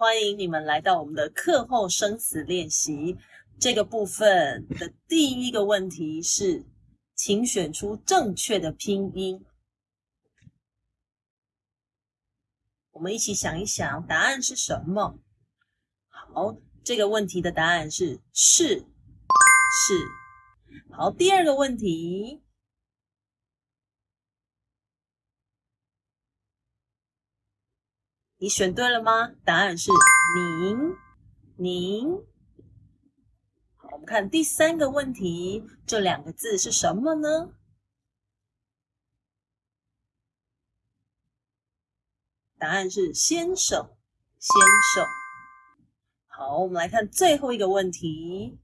欢迎你们来到我们的课后生词练习这个部分的第一个问题是，请选出正确的拼音。我们一起想一想，答案是什么？好，这个问题的答案是是是。好，第二个问题。你选对了吗？答案是您，您。好，我们看第三个问题，这两个字是什么呢？答案是先生，先生。好，我们来看最后一个问题。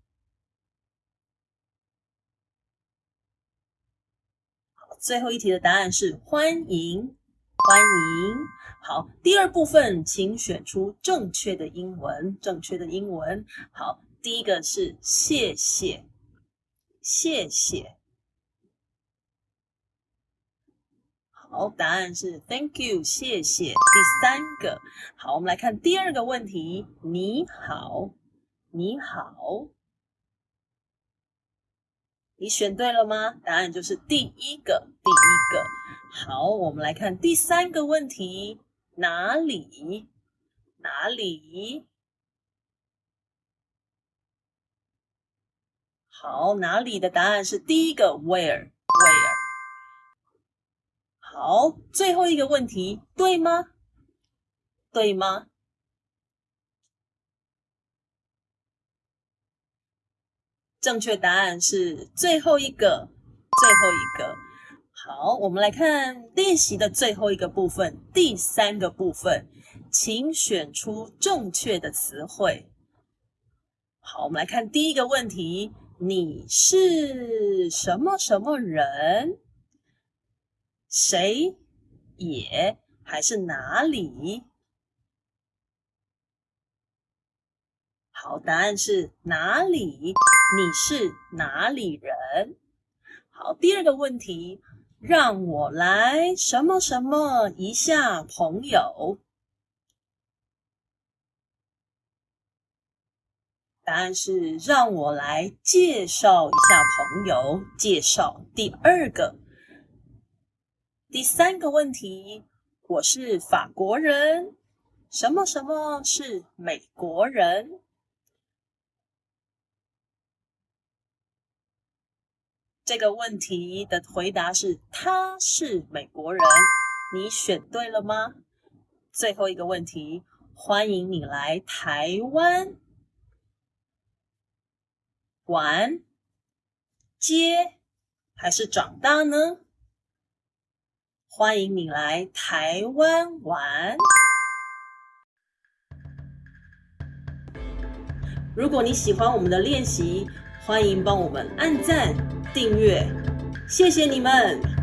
最后一题的答案是欢迎，欢迎。好，第二部分，请选出正确的英文。正确的英文。好，第一个是谢谢，谢谢。好，答案是 Thank you，谢谢。第三个，好，我们来看第二个问题。你好，你好，你选对了吗？答案就是第一个，第一个。好，我们来看第三个问题。哪里？哪里？好，哪里的答案是第一个，where？where？好，最后一个问题，对吗？对吗？正确答案是最后一个，最后一个。好，我们来看练习的最后一个部分，第三个部分，请选出正确的词汇。好，我们来看第一个问题：你是什么什么人？谁？也还是哪里？好，答案是哪里？你是哪里人？好，第二个问题。让我来什么什么一下朋友，答案是让我来介绍一下朋友。介绍第二个，第三个问题，我是法国人，什么什么是美国人？这个问题的回答是：他是美国人。你选对了吗？最后一个问题：欢迎你来台湾玩、接还是长大呢？欢迎你来台湾玩。如果你喜欢我们的练习，欢迎帮我们按赞。订阅，谢谢你们。